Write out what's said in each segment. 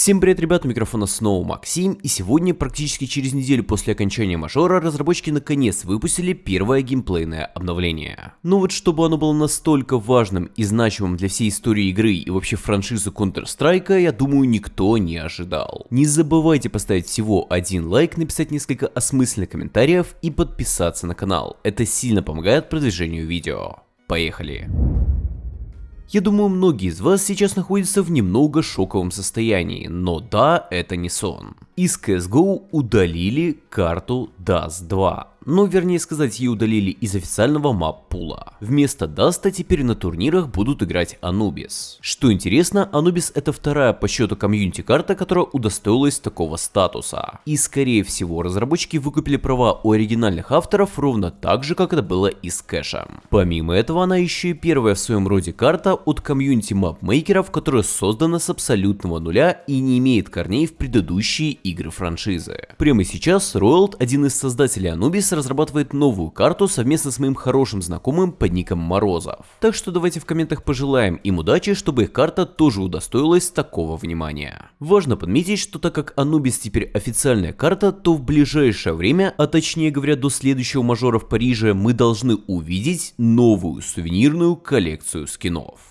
Всем привет, ребята, у микрофона снова Максим, и сегодня, практически через неделю после окончания мажора, разработчики наконец выпустили первое геймплейное обновление. Но вот чтобы оно было настолько важным и значимым для всей истории игры и вообще франшизы Counter-Strike, я думаю, никто не ожидал. Не забывайте поставить всего один лайк, написать несколько осмысленных комментариев и подписаться на канал, это сильно помогает продвижению видео. Поехали! Я думаю, многие из вас сейчас находятся в немного шоковом состоянии, но да, это не сон. Из CSGO удалили карту Dust 2 но вернее сказать ее удалили из официального map pool а. Вместо Dust а теперь на турнирах будут играть Anubis. Что интересно, Anubis это вторая по счету комьюнити карта, которая удостоилась такого статуса. И скорее всего разработчики выкупили права у оригинальных авторов ровно так же, как это было и с кэшем. Помимо этого, она еще и первая в своем роде карта от комьюнити mapmaker ов, которая создана с абсолютного нуля и не имеет корней в предыдущие франшизы. Прямо сейчас Roald, один из создателей Anubis, разрабатывает новую карту совместно с моим хорошим знакомым под ником Морозов. Так что давайте в комментах пожелаем им удачи, чтобы их карта тоже удостоилась такого внимания. Важно подметить, что так как Anubis теперь официальная карта, то в ближайшее время, а точнее говоря до следующего мажора в Париже, мы должны увидеть новую сувенирную коллекцию скинов.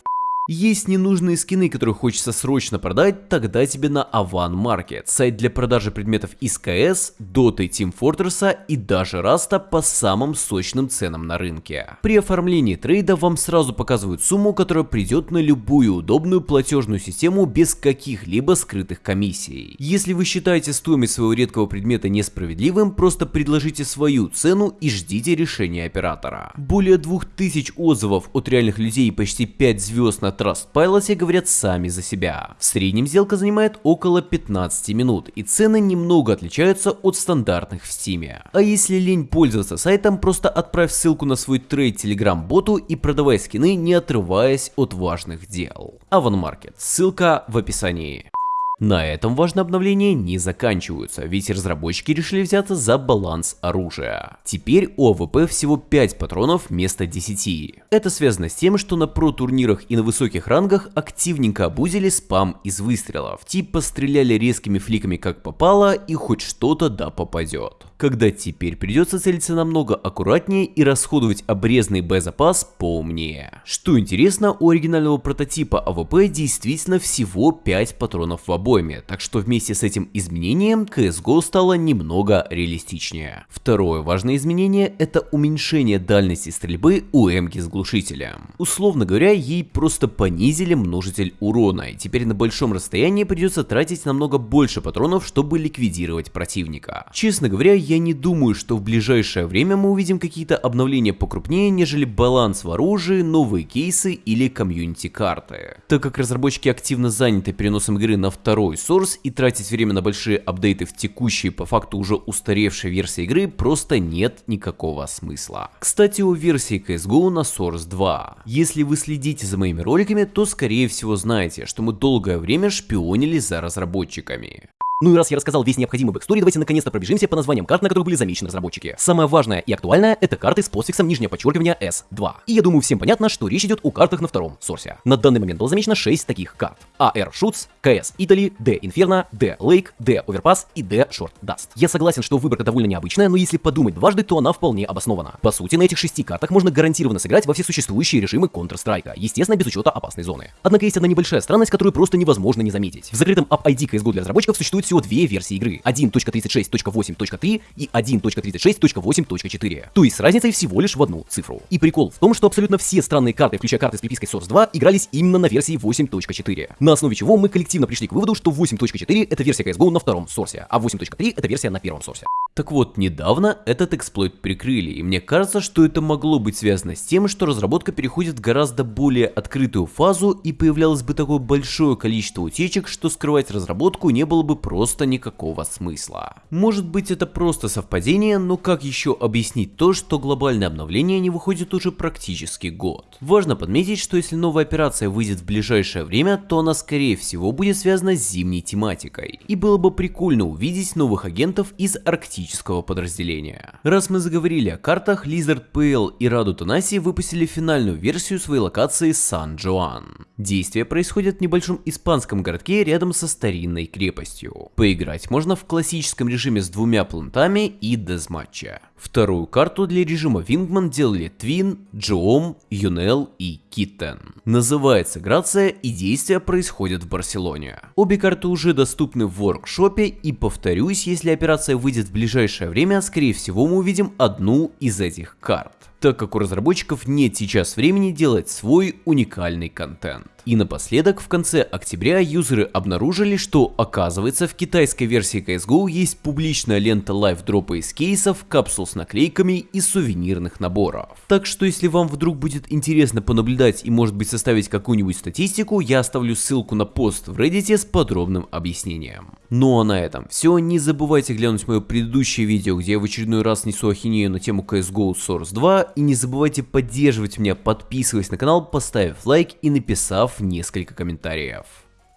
Есть ненужные скины, которые хочется срочно продать, тогда тебе на Avan Market, сайт для продажи предметов из КС, Dota, Team Fortress и даже Rust а по самым сочным ценам на рынке. При оформлении трейда вам сразу показывают сумму, которая придет на любую удобную платежную систему без каких-либо скрытых комиссий. Если вы считаете стоимость своего редкого предмета несправедливым, просто предложите свою цену и ждите решения оператора. Более 2000 отзывов от реальных людей и почти 5 звезд на Trustpilot говорят сами за себя. В среднем сделка занимает около 15 минут, и цены немного отличаются от стандартных в Steam. А если лень пользоваться сайтом, просто отправь ссылку на свой трейд Telegram боту и продавай скины, не отрываясь от важных дел. Аванмаркет, ссылка в описании. На этом важные обновления не заканчиваются, ведь разработчики решили взяться за баланс оружия. Теперь у АВП всего 5 патронов вместо 10. Это связано с тем, что на про-турнирах и на высоких рангах активненько абузили спам из выстрелов, типа стреляли резкими flick ами как попало и хоть что-то да попадет когда теперь придется целиться намного аккуратнее и расходовать обрезанный боезапас поумнее. Что интересно, у оригинального прототипа АВП действительно всего 5 патронов в обойме, так что вместе с этим изменением CSGO стало немного реалистичнее. Второе важное изменение это уменьшение дальности стрельбы у Эмки с глушителем. Условно говоря, ей просто понизили множитель урона, и теперь на большом расстоянии придется тратить намного больше патронов, чтобы ликвидировать противника. Честно говоря, я не думаю, что в ближайшее время мы увидим какие-то обновления покрупнее, нежели баланс в оружии, новые кейсы или комьюнити карты. Так как разработчики активно заняты переносом игры на второй source и тратить время на большие апдейты в текущей по факту уже устаревшей версии игры просто нет никакого смысла. Кстати, о версии CSGO на Source 2. Если вы следите за моими роликами, то скорее всего знаете, что мы долгое время шпионили за разработчиками. Ну и раз я рассказал весь необходимый backstory, давайте наконец-то пробежимся по названиям карт, на которых были замечены разработчики. Самое важное и актуальное — это карты с постфиксом нижнее подчеркивание S2. И я думаю, всем понятно, что речь идет о картах на втором Source. На данный момент было замечено 6 таких карт. AR Shoots, CS Italy, DE Inferno, DE Lake, DE Overpass и DE Short Dust. Я согласен, что выборка довольно необычная, но если подумать дважды, то она вполне обоснована. По сути, на этих шести картах можно гарантированно сыграть во все существующие режимы Counter-Strike, естественно, без учета опасной зоны. Однако есть одна небольшая странность, которую просто невозможно не заметить. В закрытом App ID CSGO для разработчиков существует всего две версии игры игры 1.36.8.3 и 1.36.8.4. То есть с разницей всего лишь в одну цифру. И прикол в том, что абсолютно все странные карты, включая карты с припиской Source 2, игрались именно на версии 8.4. На основе чего мы коллективно пришли к выводу, что 8.4 это версия CSGO на втором сорсе, а 8.3 это версия на первом сорсе. Так вот, недавно этот эксплойт прикрыли, и мне кажется, что это могло быть связано с тем, что разработка переходит в гораздо более открытую фазу и появлялось бы такое большое количество утечек, что скрывать разработку не было бы просто просто никакого смысла. Может быть это просто совпадение, но как еще объяснить то, что глобальное обновление не выходит уже практически год? Важно подметить, что если новая операция выйдет в ближайшее время, то она скорее всего будет связана с зимней тематикой. И было бы прикольно увидеть новых агентов из арктического подразделения. Раз мы заговорили о картах, Lizard PL и Раду Танаси выпустили финальную версию своей локации Сан-Джоан. Действие происходит в небольшом испанском городке рядом со старинной крепостью. Поиграть можно в классическом режиме с двумя плантами и дезматча. Вторую карту для режима Wingman делали Твин, Джоом, Юнел и Киттен. Называется Грация и действия происходят в Барселоне. Обе карты уже доступны в воркшопе и повторюсь, если операция выйдет в ближайшее время, скорее всего мы увидим одну из этих карт так как у разработчиков нет сейчас времени делать свой уникальный контент. И напоследок, в конце октября юзеры обнаружили, что оказывается в китайской версии CSGO есть публичная лента лайфдропа из кейсов, капсул с наклейками и сувенирных наборов. Так что если вам вдруг будет интересно понаблюдать и может быть составить какую-нибудь статистику, я оставлю ссылку на пост в Reddit с подробным объяснением. Ну а на этом все, не забывайте глянуть мое предыдущее видео, где я в очередной раз несу ахинею на тему CSGO Source 2 и не забывайте поддерживать меня, подписываясь на канал, поставив лайк и написав несколько комментариев.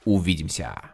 Увидимся!